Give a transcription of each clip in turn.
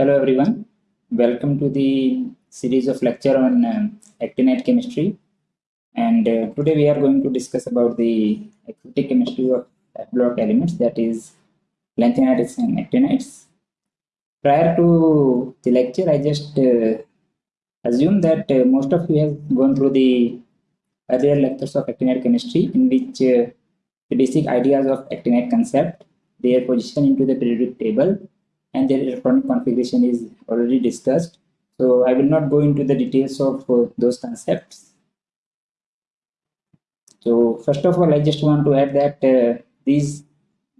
Hello everyone, welcome to the series of lecture on um, actinide chemistry and uh, today we are going to discuss about the active chemistry of block elements that is lanthanides and actinides. Prior to the lecture I just uh, assume that uh, most of you have gone through the earlier lectures of actinide chemistry in which uh, the basic ideas of actinide concept, their position into the periodic table and their electronic configuration is already discussed. So I will not go into the details of uh, those concepts. So first of all, I just want to add that uh, these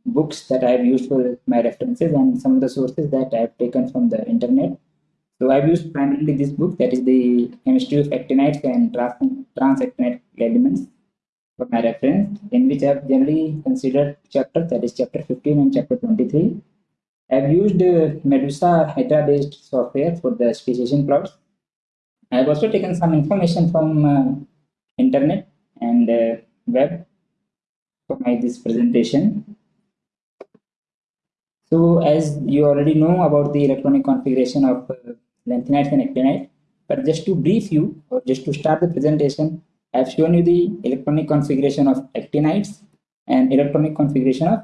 books that I have used for my references and some of the sources that I have taken from the internet. So I've used primarily this book that is the chemistry of actinides and trans transactinide elements for my reference in which I have generally considered chapter that is chapter 15 and chapter 23 I've used uh, Medusa Hydra based software for the speciation plots. I've also taken some information from uh, internet and uh, web for my this presentation. So as you already know about the electronic configuration of uh, lanthanides and actinides, but just to brief you or just to start the presentation, I've shown you the electronic configuration of actinides and electronic configuration of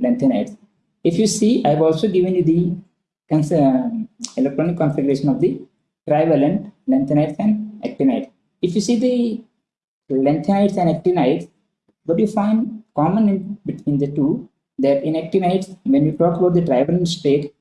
lanthanides. If you see, I've also given you the uh, electronic configuration of the trivalent lanthanides and actinides. If you see the lanthanides and actinides, what you find common in between the two, that in actinides, when we talk about the trivalent state,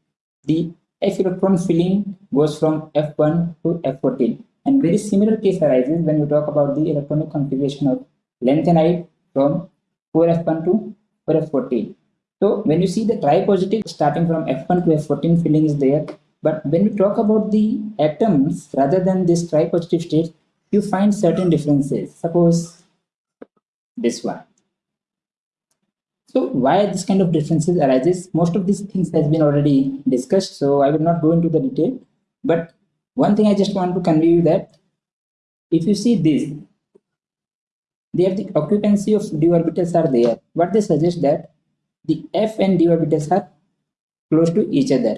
the f electron filling goes from F1 to F14. And very similar case arises when we talk about the electronic configuration of lanthanide from 4F1 to 4F14. So when you see the tri-positive starting from F1 to F14 filling is there, but when we talk about the atoms rather than this tri-positive state, you find certain differences. Suppose this one. So why this kind of differences arises? Most of these things has been already discussed, so I will not go into the detail. But one thing I just want to convey you that if you see this, there the occupancy of d orbitals are there. What they suggest that the f and d orbitals are close to each other.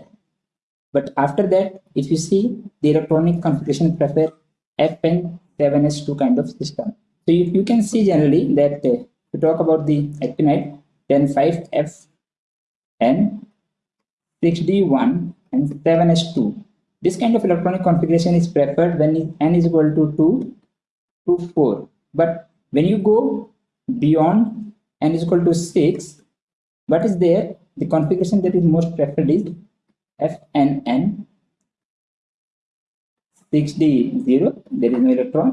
But after that, if you see the electronic configuration prefer f and 7s2 kind of system. So you, you can see generally that uh, to talk about the actinide, then 5f and 6d1 and 7s2. This kind of electronic configuration is preferred when n is equal to 2 to 4. But when you go beyond n is equal to 6, what is there? The configuration that is most preferred is fnn 6d0 there is no electron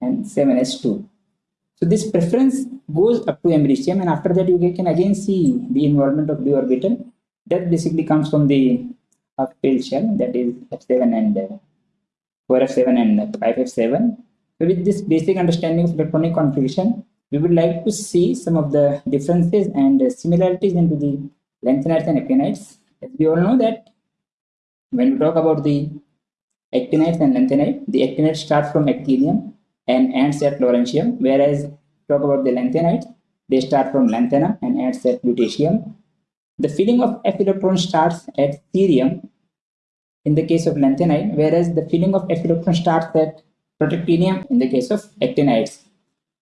and 7s2 so this preference goes up to americium and after that you can again see the involvement of d orbital. That basically comes from the half shell that is f7 and uh, 4f7 and 5f7 so with this basic understanding of electronic configuration we would like to see some of the differences and similarities into the lanthanides and actinides. As we all know that when we talk about the actinides and lanthanide, the actinides start from actinium and ends at lawrencium, whereas talk about the lanthanides, they start from lanthanum and ends at lutetium. The filling of F electron starts at cerium in the case of lanthanide, whereas the filling of F electron starts at protactinium in the case of actinides.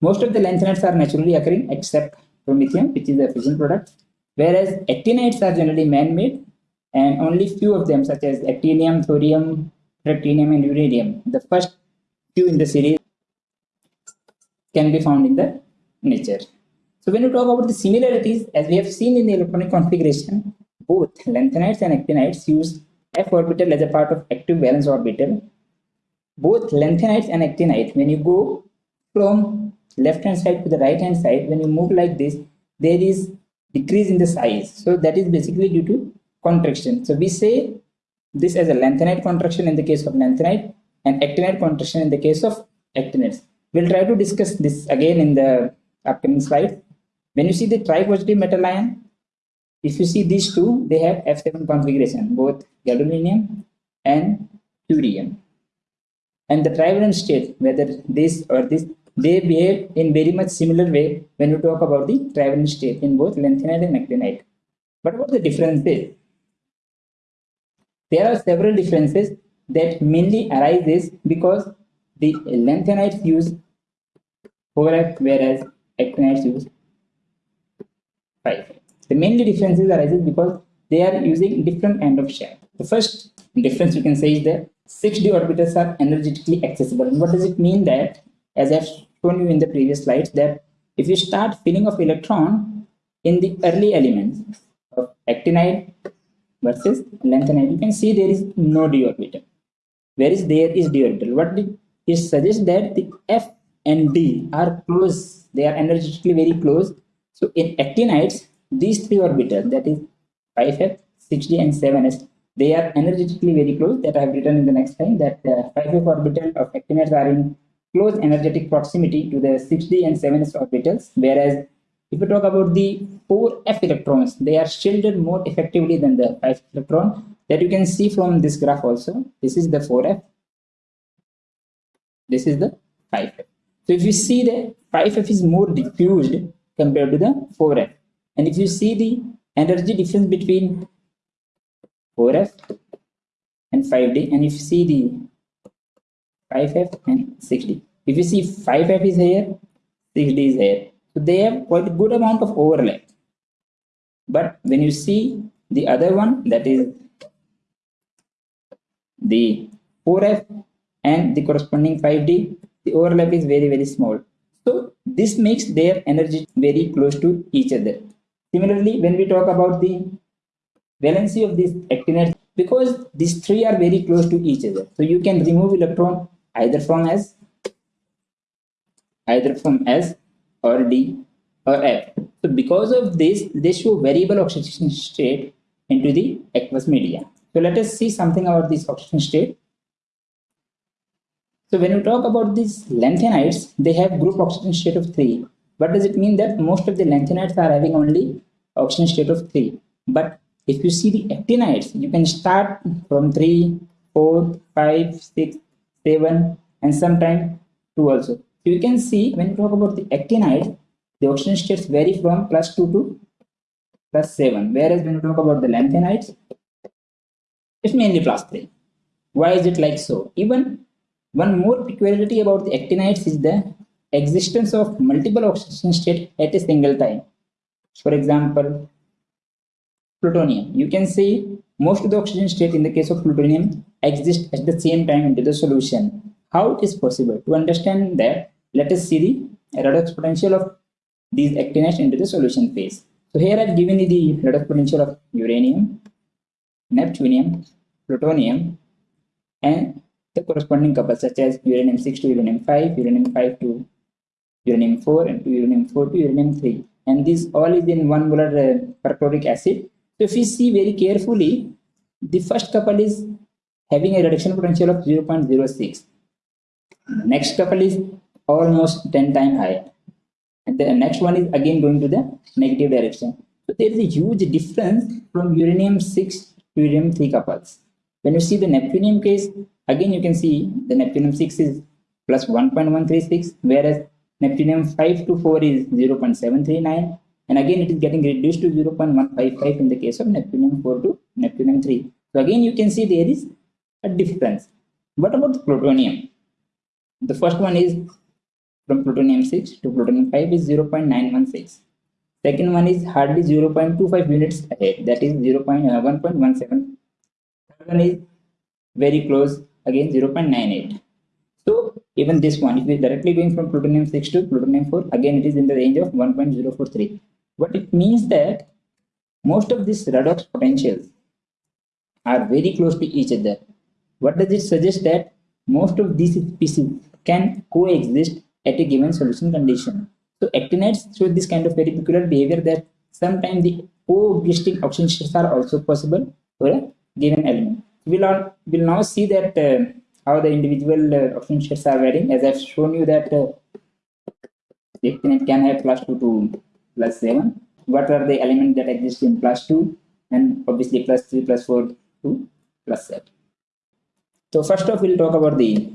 Most of the lanthanides are naturally occurring except promethium, which is a fission product, whereas actinides are generally man-made and only few of them such as actinium, thorium, protactinium and uranium, the first few in the series can be found in the nature. So when you talk about the similarities, as we have seen in the electronic configuration, both lanthanides and actinides use f orbital as a part of active valence orbital. Both lanthanides and actinides, when you go from left hand side to the right hand side when you move like this there is decrease in the size. So that is basically due to contraction. So we say this as a lanthanide contraction in the case of lanthanide and actinide contraction in the case of actinides we'll try to discuss this again in the upcoming slide. When you see the tri-positive metal ion if you see these two they have f7 configuration both gadolinium and curium and the trivalent state whether this or this they behave in very much similar way when you talk about the trivalent state in both lanthanide and actinide. But what the difference is? there are several differences that mainly arises because the lanthanides use 4F whereas actinides use 5 The mainly differences arises because they are using different end of shell. The first difference you can say is that 6d orbitals are energetically accessible. And what does it mean that, as I've shown you in the previous slides, that if you start filling of electron in the early elements of actinide versus lanthanide, you can see there is no d orbital. Whereas there is d orbital. What it suggests that the F and D are close, they are energetically very close. So in actinides, these three orbitals, that is 5F, 6D, and 7S, they are energetically very close that I have written in the next line that uh, 5F orbital of actinides are in close energetic proximity to the 6D and 7S orbitals, whereas if we talk about the 4F electrons, they are shielded more effectively than the 5f electron that you can see from this graph also. This is the 4F. This is the 5F. So if you see the 5F is more diffused compared to the 4F. And if you see the energy difference between 4F and 5D, and if you see the 5F and 6D. If you see 5F is here, 6D is here. So they have quite good amount of overlap. But when you see the other one, that is the 4F and the corresponding 5D, the overlap is very, very small. So this makes their energy very close to each other. Similarly, when we talk about the valency of these actinides, because these three are very close to each other, so you can remove electron either from S, either from S or D or F. So because of this, they show variable oxidation state into the aqueous media. So let us see something about this oxidation state. So when we talk about these lanthanides, they have group oxidation state of 3. What does it mean that most of the lanthanides are having only oxidation state of 3. But if you see the actinides, you can start from 3, 4, 5, 6, 7 and sometimes 2 also. So you can see when you talk about the actinides, the oxidation states vary from plus 2 to plus 7. Whereas when you talk about the lanthanides, it's mainly plus 3. Why is it like so? Even one more peculiarity about the actinides is the existence of multiple oxidation states at a single time. For example, plutonium. You can see most of the oxidation state in the case of plutonium exist at the same time into the solution. How it is possible? To understand that, let us see the redox potential of these actinides into the solution phase. So here I've given you the redox potential of uranium, neptunium, plutonium, and the corresponding couples such as uranium 6 to uranium 5, uranium 5 to uranium 4, and to uranium 4 to uranium 3. And this all is in one molar uh, perchloric acid. So if we see very carefully, the first couple is having a reduction potential of 0.06. Next couple is almost 10 times higher. And the next one is again going to the negative direction. So there is a huge difference from uranium 6 to uranium 3 couples. When you see the neptunium case, Again, you can see the neptunium 6 is plus 1.136, whereas neptunium 5 to 4 is 0.739. And again, it is getting reduced to 0.155 in the case of neptunium 4 to neptunium 3. So again, you can see there is a difference. What about the plutonium? The first one is from plutonium 6 to plutonium 5 is 0.916. Second one is hardly 0.25 units ahead, that is 0.1.17. Third one is very close again 0.98 so even this one if we directly going from plutonium 6 to plutonium 4 again it is in the range of 1.043 What it means that most of these redox potentials are very close to each other what does it suggest that most of these species can coexist at a given solution condition so actinides show this kind of very peculiar behavior that sometimes the coexisting oxidation are also possible for a given element we'll, we'll now see that uh, how the individual uh, oxidation states are varying. As I've shown you that uh, the can have plus 2 to plus 7. What are the elements that exist in plus 2? And obviously plus 3, plus 4 to plus 7. So first off, we'll talk about the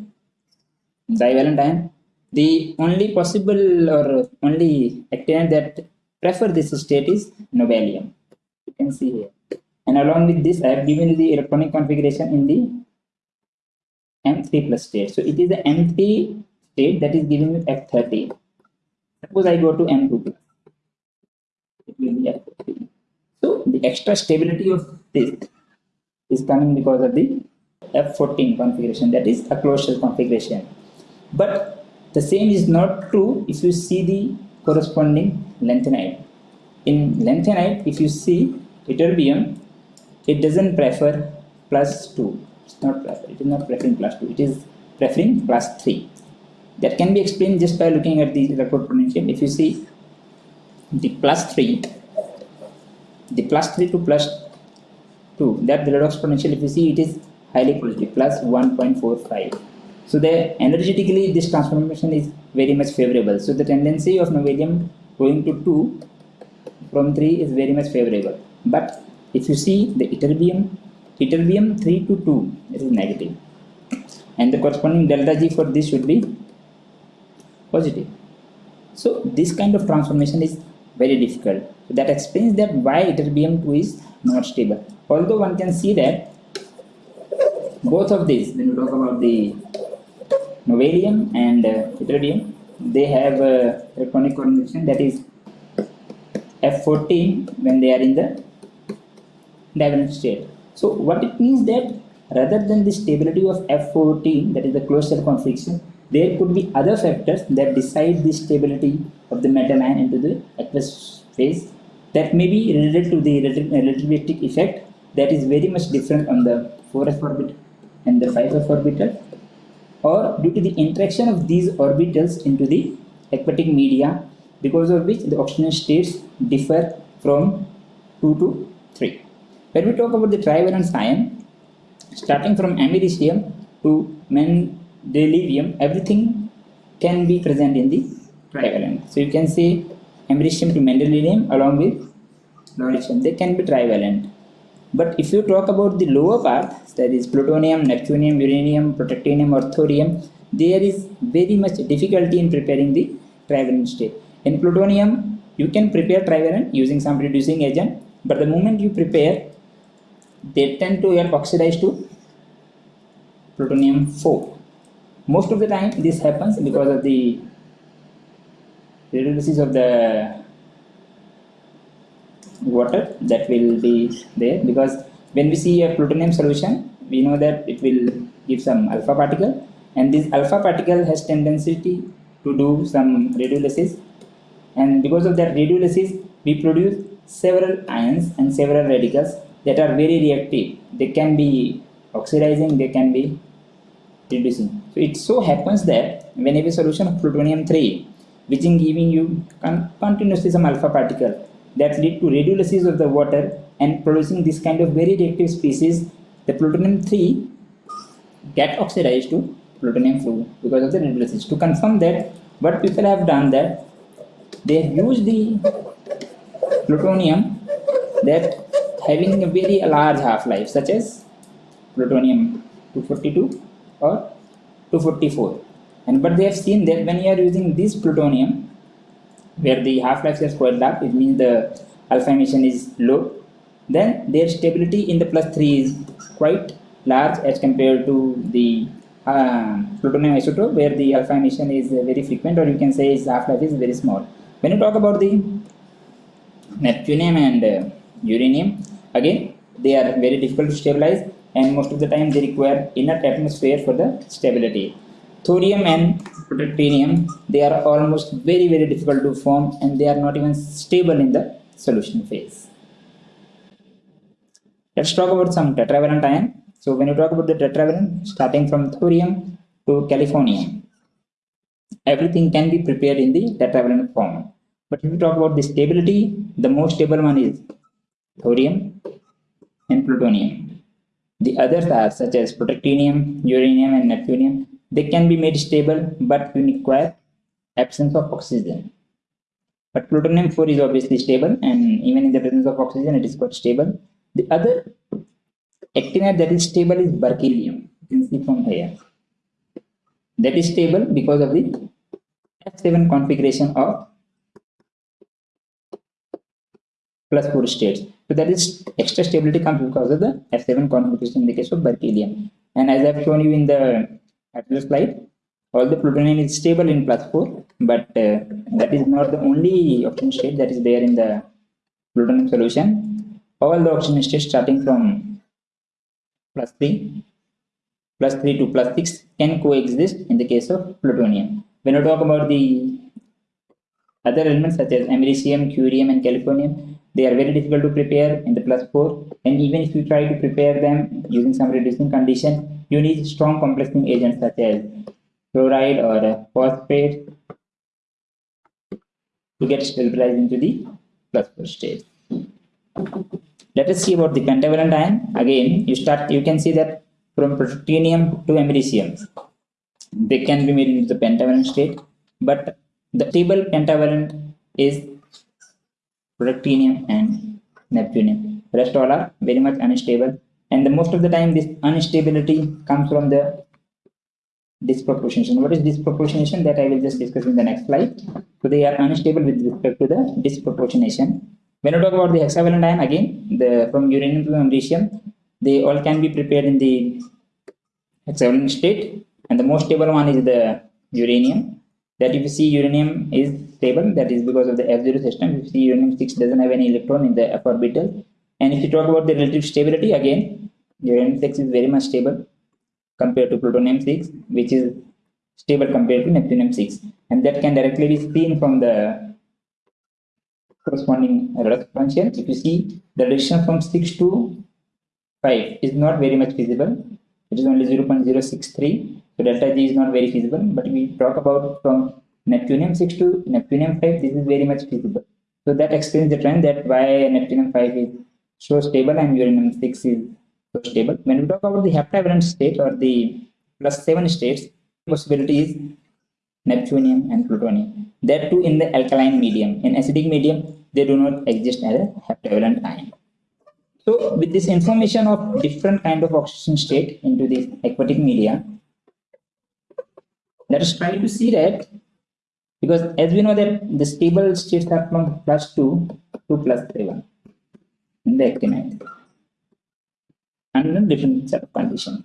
divalent ion. The only possible or only actinide that prefer this state is nobelium. You can see here. And along with this, I have given the electronic configuration in the M3 plus state. So it is the M3 state that is giving you F30. Suppose I go to M2 plus. It will be F30. So the extra stability of this is coming because of the F14 configuration that is a closed shell configuration. But the same is not true if you see the corresponding lanthanide. In lanthanide, if you see ytterbium, it doesn't prefer plus 2. It's not prefer, it is not preferring plus 2, it is preferring plus 3. That can be explained just by looking at the electrode potential. If you see the plus 3, the plus 3 to plus 2, that the redox potential, if you see it is highly positive, plus 1.45 so the energetically this transformation is very much favorable. So the tendency of nobelium going to 2 from 3 is very much favorable. But if you see the ytterbium, ytterbium 3 to 2 it is. And the corresponding delta G for this should be positive. So this kind of transformation is very difficult. So that explains that why ytterbium 2 is not stable. Although one can see that both of these, when we talk about the nobelium and uh, they have uh, electronic configuration that is F14 when they are in the divalent state. So what it means that rather than the stability of F14 that is the closed shell configuration there could be other factors that decide the stability of the metal ion into the aqueous phase that may be related to the relativistic effect that is very much different on the 4s orbital and the 5s orbital or due to the interaction of these orbitals into the aquatic media because of which the oxidation states differ from 2 to 3. When we talk about the trivalent ion, starting from americium to mendelevium, everything can be present in the trivalent. So you can say americium to mendelevium along with lawrencium, they can be trivalent. But if you talk about the lower part, that is plutonium, neptunium, uranium, protactinium, or thorium, there is very much difficulty in preparing the trivalent state. In plutonium, you can prepare trivalent using some reducing agent, but the moment you prepare, they tend to get oxidized to plutonium 4. Most of the time, this happens because of the reduces of the water that will be there. Because when we see a plutonium solution we know that it will give some alpha particle. And this alpha particle has tendency to do some radiolysis. And because of that radiolysis we produce several ions and several radicals that are very reactive. They can be oxidizing they can be reducing. So it so happens that when you a solution of plutonium 3 which is giving you continuously some alpha particle that lead to radiolysis of the water and producing this kind of very reactive species, the plutonium 3 get oxidized to plutonium 4 because of the radiolysis. To confirm that, what people have done that they have used the plutonium that having a very large half-life such as plutonium 242 or 244 and but they have seen that when you are using this plutonium where the half-life is quite large, it means the alpha emission is low, then their stability in the plus 3 is quite large as compared to the uh, plutonium isotope where the alpha emission is very frequent or you can say its half-life is very small. When you talk about the neptunium and uh, uranium, again they are very difficult to stabilize and most of the time they require inert atmosphere for the stability. Thorium and protactinium, they are almost very, very difficult to form and they are not even stable in the solution phase. Let's talk about some tetravalent ion. So when you talk about the tetravalent, starting from thorium to californium, everything can be prepared in the tetravalent form. But if you talk about the stability, the most stable one is thorium and plutonium. The others are such as protactinium, uranium, and neptunium. They can be made stable, but you require absence of oxygen. But plutonium 4 is obviously stable, and even in the presence of oxygen, it is quite stable. The other actinide that is stable is berkelium. You can see from here. That is stable because of the F7 configuration of plus 4 states. So that is extra stability comes because of the F7 configuration in the case of berkelium. And as I've shown you in the earlier slide, all the plutonium is stable in plus 4, but uh, that is not the only oxidation state that is there in the plutonium solution. All the oxidation states starting from plus 3, plus 3 to plus 6 can coexist in the case of plutonium. When we talk about the other elements such as americium, curium and californium, they are very difficult to prepare in the plus 4 and even if you try to prepare them using some reducing condition, you need strong complexing agents such as chloride or phosphate to get stabilized into the plus 4 state. Let us see about the pentavalent ion. Again, you start you can see that from protactinium to americium, they can be made into the pentavalent state, but the stable pentavalent is protactinium and neptunium. Rest all are very much unstable, and the most of the time this instability comes from the disproportionation. What is disproportionation? That I will just discuss in the next slide. So they are unstable with respect to the disproportionation. When we talk about the hexavalent ion, again, the from uranium to americium, they all can be prepared in the hexavalent state, and the most stable one is the uranium. That if you see uranium is stable, that is because of the F0 system. You see uranium 6 doesn't have any electron in the f orbital. And if you talk about the relative stability, again, uranium 6 is very much stable compared to plutonium 6 which is stable compared to neptunium 6 and that can directly be seen from the corresponding redox potential if you see the reduction from 6 to 5 is not very much feasible. It is only 0.063 so delta g is not very feasible. But we talk about from neptunium 6 to neptunium 5 this is very much feasible so that explains the trend that why neptunium 5 is so stable and uranium 6 is so stable. When we talk about the heptavalent state or the plus 7 states, possibility is neptunium and plutonium. That too in the alkaline medium. In acidic medium, they do not exist as a heptavalent ion. So with this information of different kind of oxidation state into the aquatic media, let us try to see that because as we know that the stable states are from plus 2 to plus 7 in the actinide under different set of conditions.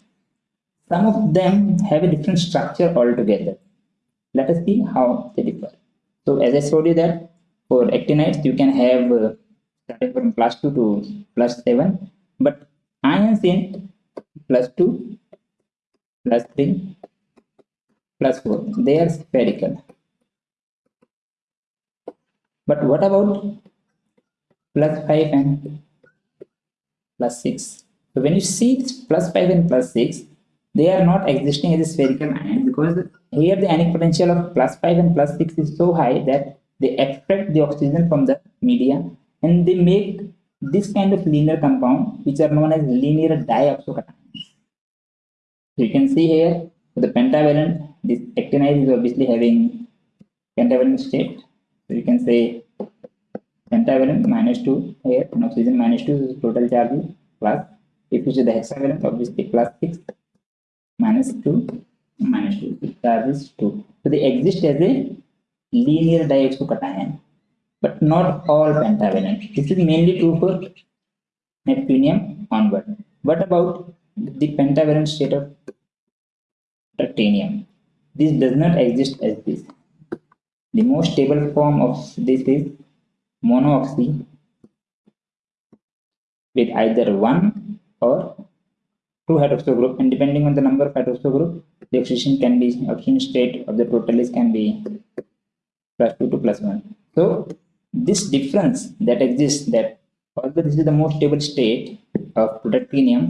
Some of them have a different structure altogether. Let us see how they differ. So as I showed you that for actinides you can have uh, starting from plus 2 to plus 7 but ions in plus 2 plus 3 plus 4 they are spherical but what about plus 5 and plus 6 so when you see this plus 5 and plus 6, they are not existing as a spherical ion because here the ionic potential of plus 5 and plus 6 is so high that they extract the oxygen from the media and they make this kind of linear compound which are known as linear dioxocations. So you can see here the pentavalent, this actinide is obviously having pentavalent state. So you can say pentavalent minus 2 here and oxygen minus 2 is total charge plus if you see the hexavalent obviously plus 6 minus 2 minus 2 charge is 2 so they exist as a linear diazocation but not all pentavalent this is mainly true for neptunium onward what about the pentavalent state of titanium this does not exist as this the most stable form of this is monoxy with either one or two hydroxyl group and depending on the number of hydroxyl group the oxidation can be oxidation state of the totalis can be plus 2 to plus 1 so this difference that exists that although this is the most stable state of protactinium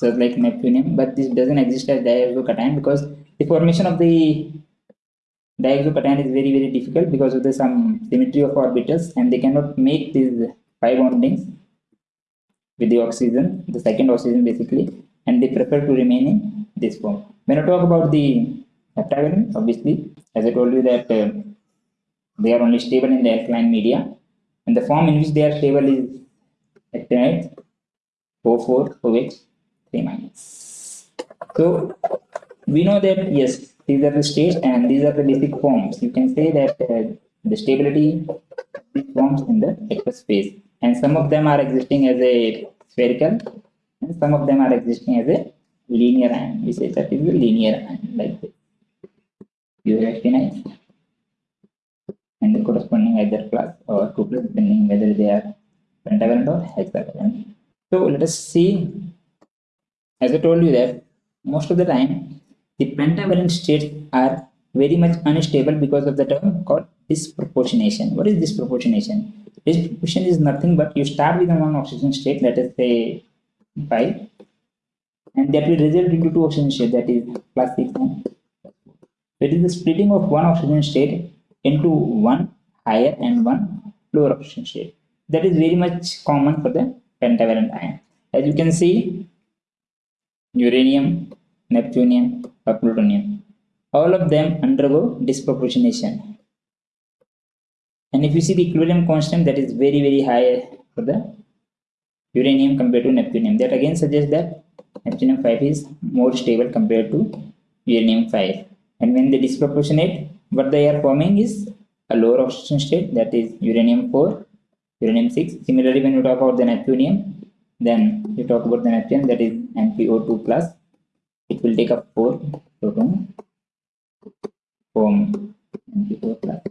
so like neptunium but this doesn't exist as dioxocation because the formation of the dioxocation is very very difficult because of the some symmetry of orbitals and they cannot make these pi bondings with the oxygen, the second oxygen basically, and they prefer to remain in this form. When I talk about the heptavalent, obviously, as I told you that uh, they are only stable in the alkaline media, and the form in which they are stable is actinide O4 OH 3 minus. So we know that yes, these are the states and these are the basic forms. You can say that uh, the stability forms in the aqueous phase and some of them are existing as a spherical and some of them are existing as a linear ion we say that is a linear ion like this. You recognize. And the corresponding either class or 2 plus depending whether they are pentavalent or hexavalent. So let us see. As i told you that most of the time the pentavalent states are very much unstable because of the term called disproportionation. What is disproportionation? Disproportion is nothing but you start with a one oxidation state, let us say 5, and that will result into two oxidation states, that is plus 6 and it is the splitting of one oxidation state into one higher and one lower oxidation state. That is very much common for the pentavalent ion. As you can see, uranium, neptunium, or plutonium all of them undergo disproportionation. And if you see the equilibrium constant that is very very high for the uranium compared to neptunium, that again suggests that neptunium 5 is more stable compared to uranium 5. And when they disproportionate, what they are forming is a lower oxidation state that is uranium 4, uranium 6. Similarly, when you talk about the neptunium, then you talk about the neptunium that is NPO2 plus, it will take up 4 proton form NPO plus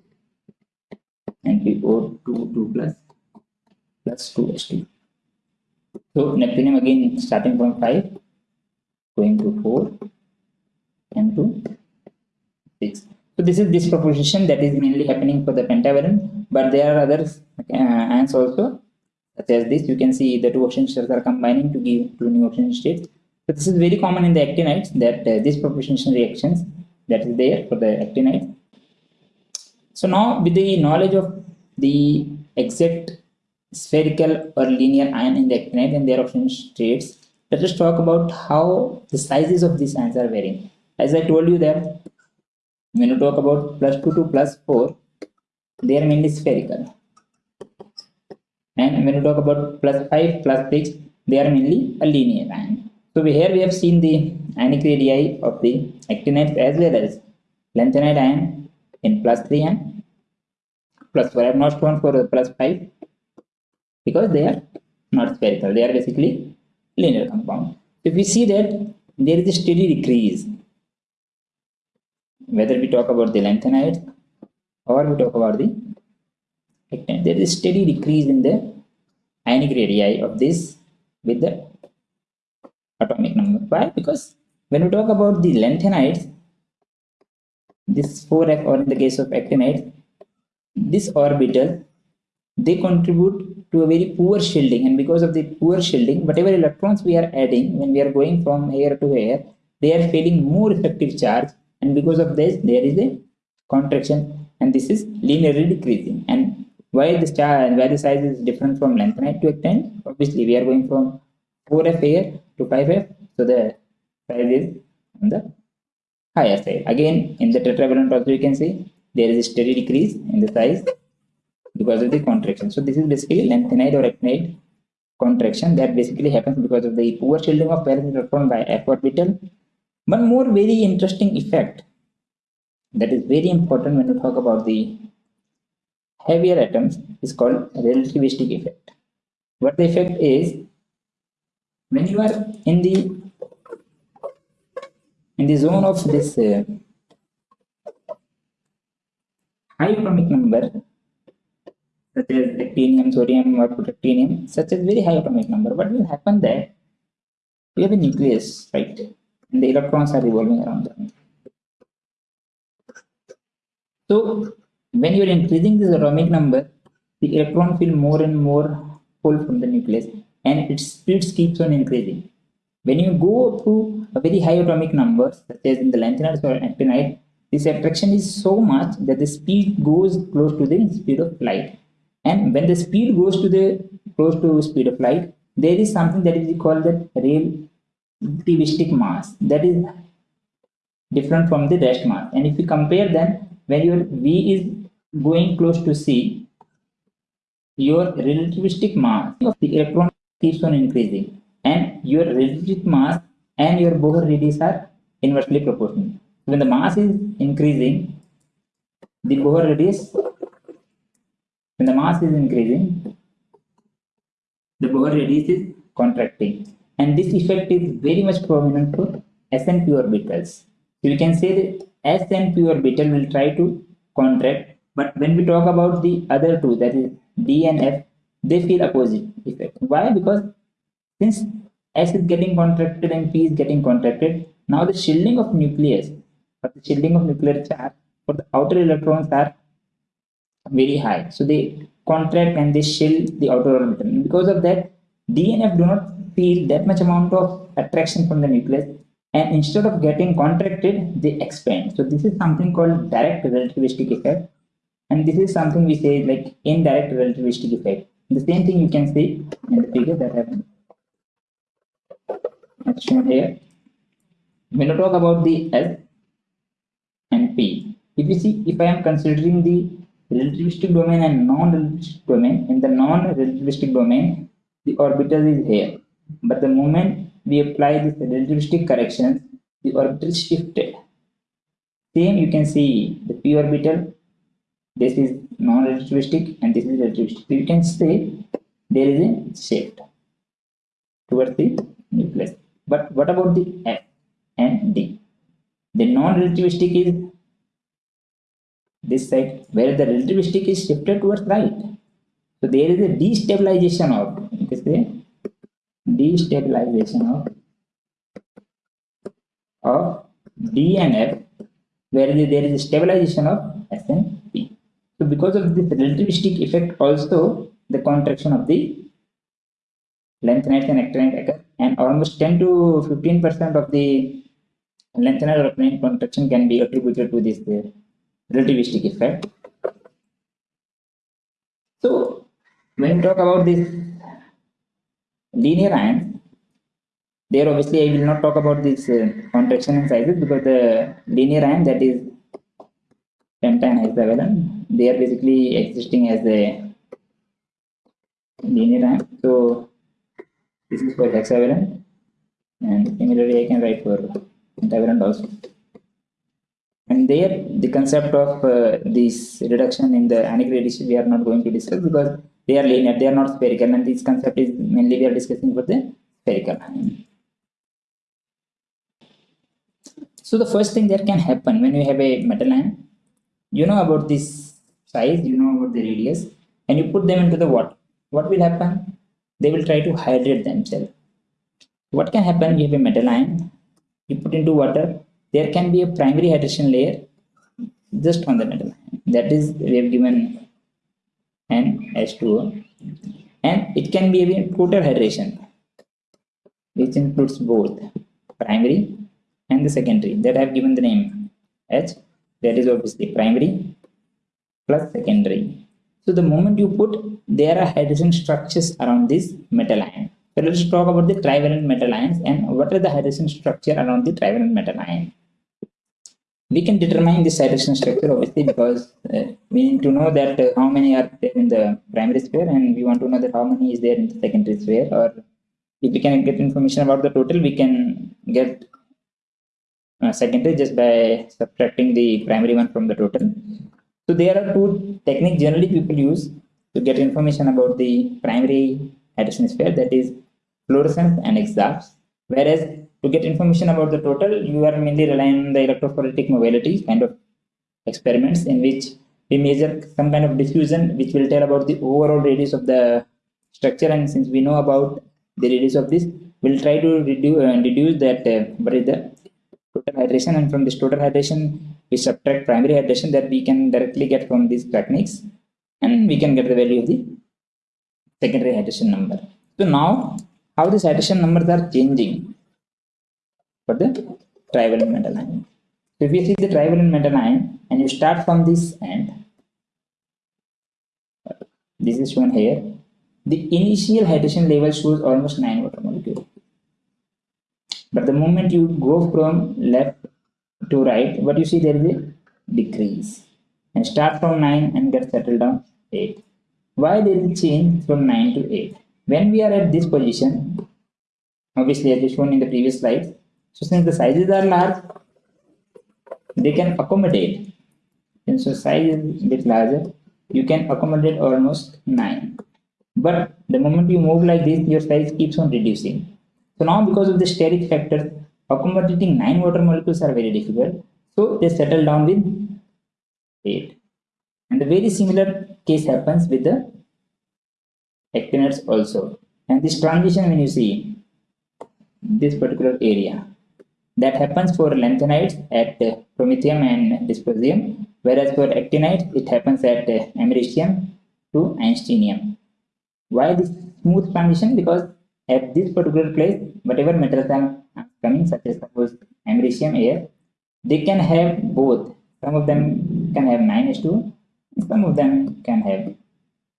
NPO2 2 plus plus 2H2. So neptunium again starting from 5 going to 4 and to 6. So this is this proposition that is mainly happening for the pentavalent, but there are other uh, also such as this. You can see the two oxidation states are combining to give two new oxidation states. So this is very common in the actinides that uh, this proposition reactions that is there for the actinide. So now with the knowledge of the exact spherical or linear ion in the actinide and their oxidation states, let us talk about how the sizes of these ions are varying. As I told you that when you talk about plus 2 to plus 4, they are mainly spherical. And when you talk about plus 5, plus 6, they are mainly a linear ion. So here we have seen the ionic radii of the actinides as well as lanthanide ion in plus 3 and plus 4. I have not shown for plus 5 because they are not spherical. They are basically linear compound. If we see that there is a steady decrease, whether we talk about the lanthanides or we talk about the actinides, there is a steady decrease in the ionic radii of this with the atomic number. Why? Because when we talk about the lanthanides, this 4f or in the case of actinide, this orbital, they contribute to a very poor shielding. And because of the poor shielding, whatever electrons we are adding when we are going from here to here, they are feeling more effective charge. And because of this there is a contraction. And this is linearly decreasing. And why the star and why the size is different from lanthanide to actinide? Obviously we are going from 4f here to 5f so the size is on the higher side. Again in the tetravalent also you can see there is a steady decrease in the size because of the contraction. So this is basically lanthanide or actinide contraction that basically happens because of the poor shielding of valence electron by f orbital one more very interesting effect that is very important when you talk about the heavier atoms is called relativistic effect. What the effect is when you are in the in the zone of this uh, high atomic number such as actinium, thorium or protactinium such as very high atomic number what will happen there? You have a nucleus right? And the electrons are revolving around them. So when you are increasing this atomic number the electron feel more and more pull from the nucleus and its speed keeps on increasing. When you go to a very high atomic number, such as in the lanthanides or actinide, this attraction is so much that the speed goes close to the speed of light. And when the speed goes to the close to speed of light, there is something that is called the relativistic mass that is different from the rest mass. And if you compare them, when your V is going close to C, your relativistic mass of the electron keeps on increasing and your relative mass and your Bohr radius are inversely proportional. When the mass is increasing, the Bohr radius when the mass is increasing, the Bohr radius is contracting. And this effect is very much prominent for S and P orbitals. So we can say that S and P orbital will try to contract, but when we talk about the other two, that is D and F, they feel opposite effect. Why? Because since S is getting contracted and P is getting contracted, now the shielding of nucleus, or the shielding of nuclear charge for the outer electrons are very high. So they contract and they shield the outer orbital. And because of that, D and F do not feel that much amount of attraction from the nucleus and instead of getting contracted, they expand. So this is something called direct relativistic effect. And this is something we say like indirect relativistic effect. The same thing you can see in the figure that I have shown here. When I talk about the S and P, if you see, if I am considering the relativistic domain and non-relativistic domain, in the non-relativistic domain, the orbital is here. But the moment we apply this relativistic corrections, the orbital shifted. Same you can see the p orbital, this is non-relativistic and this is relativistic. You can say there is a shift towards the nucleus. But what about the F and D? The non-relativistic is this side, where the relativistic is shifted towards right. So there is a destabilization of, this is destabilization of, of D and F, where there is a stabilization of S and. So because of this relativistic effect also, the contraction of the lanthanide and actinide occur and almost 10 to 15 percent of the lanthanide or actinide contraction can be attributed to this uh, relativistic effect. So when we talk about this linear ions, there obviously I will not talk about this uh, contraction and sizes because the linear ion that is pentane hexavalent, they are basically existing as a linear ion. So this is for hexavalent. And similarly I can write for pentavalent also. And there the concept of uh, this reduction in the ionic radiation we are not going to discuss because they are linear they are not spherical. And this concept is mainly we are discussing for the spherical. So the first thing that can happen when you have a metal ion you know about this size you know about the radius and you put them into the water. What will happen? They will try to hydrate themselves. What can happen? You have a metal ion. You put into water. There can be a primary hydration layer just on the metal that is we have given n H2O and it can be a total hydration which includes both primary and the secondary. That I have given the name H. That is obviously primary plus secondary. So the moment you put there are hydrogen structures around this metal ion. So let's talk about the trivalent metal ions and what are the hydrogen structure around the trivalent metal ion. We can determine the hydrogen structure obviously because uh, we need to know that uh, how many are there in the primary sphere and we want to know that how many is there in the secondary sphere or if we can get information about the total we can get uh, secondary just by subtracting the primary one from the total so there are two techniques generally people use to get information about the primary hydrogen sphere that is fluorescence and EXAFS whereas to get information about the total, you are mainly relying on the electrophoretic mobility kind of experiments in which we measure some kind of diffusion which will tell about the overall radius of the structure. And since we know about the radius of this we'll try to reduce uh, reduce that uh, what is the total hydration and from this total hydration we subtract primary hydration that we can directly get from these techniques and we can get the value of the secondary hydration number so now how these hydration numbers are changing for the trivalent metal ion. So if you see the trivalent metal ion and you start from this end, uh, this is shown here, the initial hydration level shows almost 9 water molecule. But the moment you go from left to right, what you see there is a decrease and start from 9 and get settled down 8. Why there is change from 9 to 8? When we are at this position, obviously as shown in the previous slide, so since the sizes are large, they can accommodate. And so size is a bit larger, you can accommodate almost 9. But the moment you move like this, your size keeps on reducing. So now because of the steric factor, accommodating 9 water molecules are very difficult. So they settle down with 8. And the very similar case happens with the actinides also. And this transition when you see this particular area that happens for lanthanides at promethium and dysprosium whereas for actinides it happens at americium to einsteinium. Why this smooth transition? Because at this particular place whatever metals are coming such as suppose americium here they can have both some of them can have 9s2 some of them can have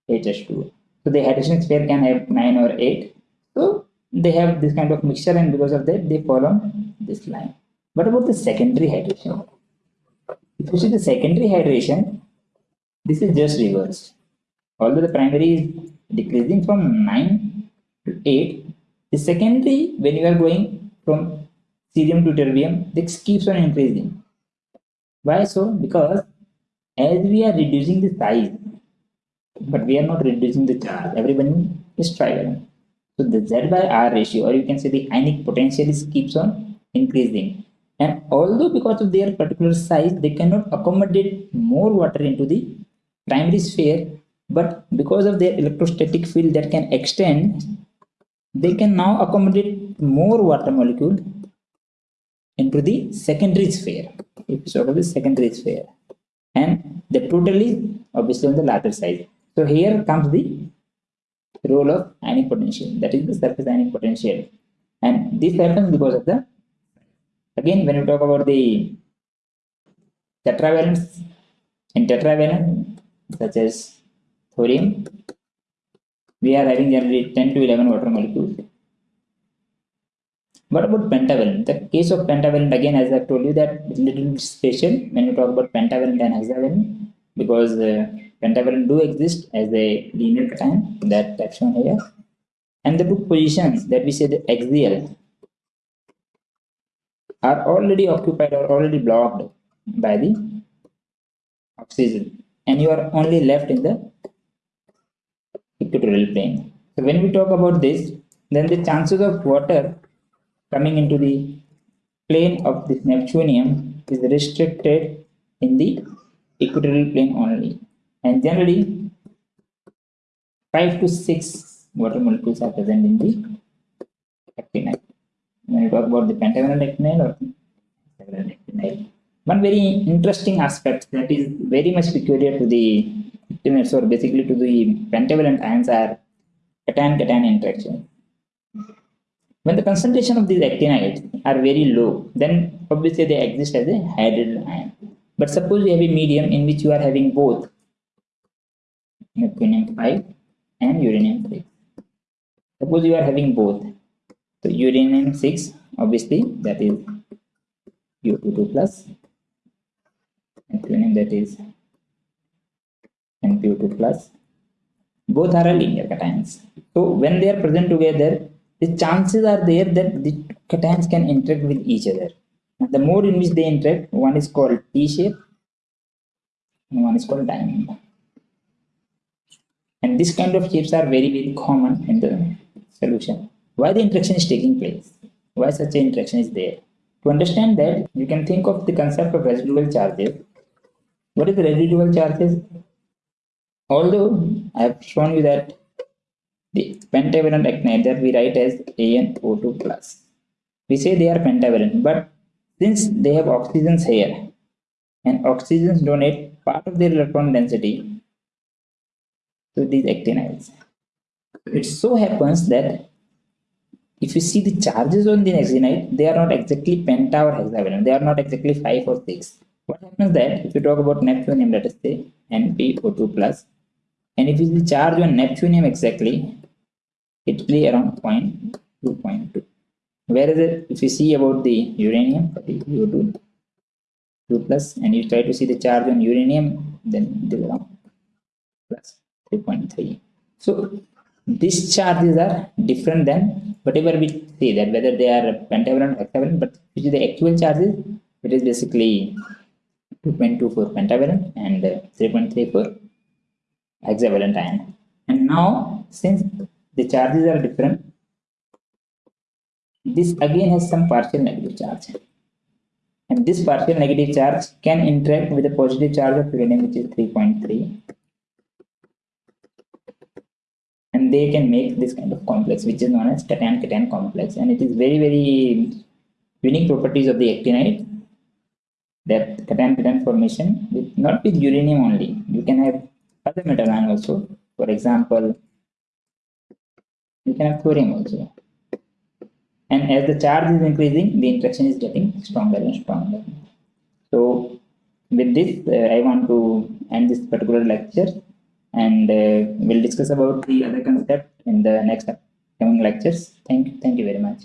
8s2 so the hydration sphere can have 9 or 8. So they have this kind of mixture and because of that they fall on this line. What about the secondary hydration? If you see the secondary hydration, this is just reverse. Although the primary is decreasing from 9 to 8, the secondary when you are going from cerium to terbium, this keeps on increasing. Why so? Because as we are reducing the size but we are not reducing the charge. Everyone is trivalent. So the Z by R ratio, or you can say the ionic potential is keeps on increasing. And although because of their particular size, they cannot accommodate more water into the primary sphere, but because of their electrostatic field that can extend, they can now accommodate more water molecule into the secondary sphere. Sort of the secondary sphere. And the total is obviously on the larger size. So here comes the role of ionic potential, that is the surface ionic potential. And this happens because of the, again, when we talk about the tetravalents, in tetravalent, such as thorium, we are having generally 10 to 11 water molecules. What about pentavalent? The case of pentavalent, again, as I've told you, that little special when you talk about pentavalent and hexavalent, because uh, pentavalent do exist as a linear cation that I've shown here. And the two positions that we say the axial are already occupied or already blocked by the oxygen and you are only left in the equatorial plane. So when we talk about this, then the chances of water coming into the plane of this Neptunium is restricted in the equatorial plane only and generally 5 to 6 water molecules are present in the actinide. When you talk about the pentavalent actinide or actinide, one very interesting aspect that is very much peculiar to the actinides or basically to the pentavalent ions are cation-cation interaction. When the concentration of these actinides are very low, then obviously they exist as a hydrogen ion. But suppose you have a medium in which you are having both neptunium 5 and uranium 3 suppose you are having both so uranium 6 obviously that is u22 plus neptunium that is NpO2 plus both are linear cations so when they are present together the chances are there that the cations can interact with each other and the mode in which they interact one is called t shape and one is called diamond and this kind of shapes are very, very common in the solution. Why the interaction is taking place? Why such an interaction is there? To understand that, you can think of the concept of residual charges. What is the residual charges? Although I have shown you that the pentavalent actinide that we write as ANO2 plus. We say they are pentavalent, but since they have oxygens here and oxygens donate part of their electron density to these actinides. It so happens that if you see the charges on the actinide, they are not exactly penta or hexavalent. They are not exactly 5 or 6. What happens that if you talk about neptunium, let us say NpO2 plus, and if you see charge on neptunium exactly, it will around 0.2.2. Whereas if you see about the uranium, UO2, 2 plus, and you try to see the charge on uranium, then it will around 3.3 so these charges are different than whatever we say that whether they are pentavalent or hexavalent but which is the actual charges it is basically 2.2 for pentavalent and 3.3 for hexavalent ion. And now, since the charges are different, this again has some partial negative charge. And this partial negative charge can interact with the positive charge of uranium, which is 3.3. And they can make this kind of complex, which is known as cation-cation complex. And it is very, very unique properties of the actinide that cation-cation formation with not with uranium only. You can have other metal ion also. For example, you can have thorium also. And as the charge is increasing, the interaction is getting stronger and stronger. So with this, uh, I want to end this particular lecture and uh, we'll discuss about the other concept in the next coming lectures. Thank you. Thank you very much.